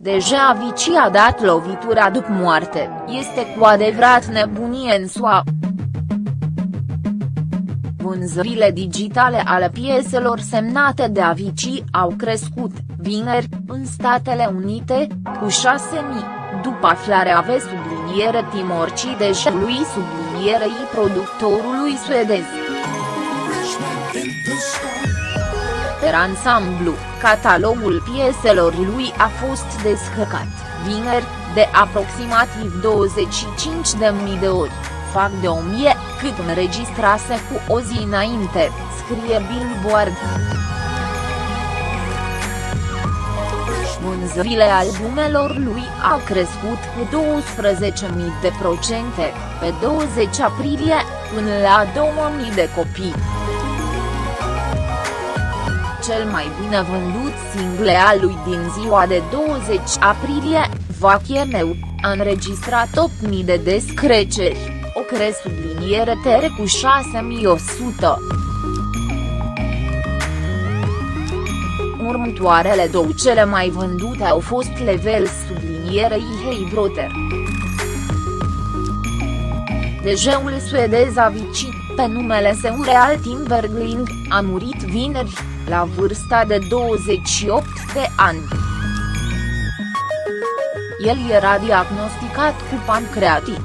Deja Avicii a dat lovitura după moarte, este cu adevărat nebunie în SUA. Vânzările digitale ale pieselor semnate de Avicii au crescut, vineri, în Statele Unite, cu 6.000, după aflarea ave subliniere Timorci lui sublinierei productorului suedez. Per ansamblu, catalogul pieselor lui a fost descărcat, vineri, de aproximativ 25.000 de ori, fac de 1000, cât înregistrase cu o zi înainte, scrie Billboard. Vânzările albumelor lui au crescut cu 12.000 de procente, pe 20 aprilie, până la 2.000 de copii cel mai bine vândut single al lui din ziua de 20 aprilie, Vachemeu, a înregistrat 8.000 de descreceri, o cre subliniere tere cu 6.100. Următoarele două cele mai vândute au fost Level sublinierei Hey Brother. Dejeul suedez Avicii, pe numele său real Tim Bergling, a murit vineri, la vârsta de 28 de ani. El era diagnosticat cu pancreatit.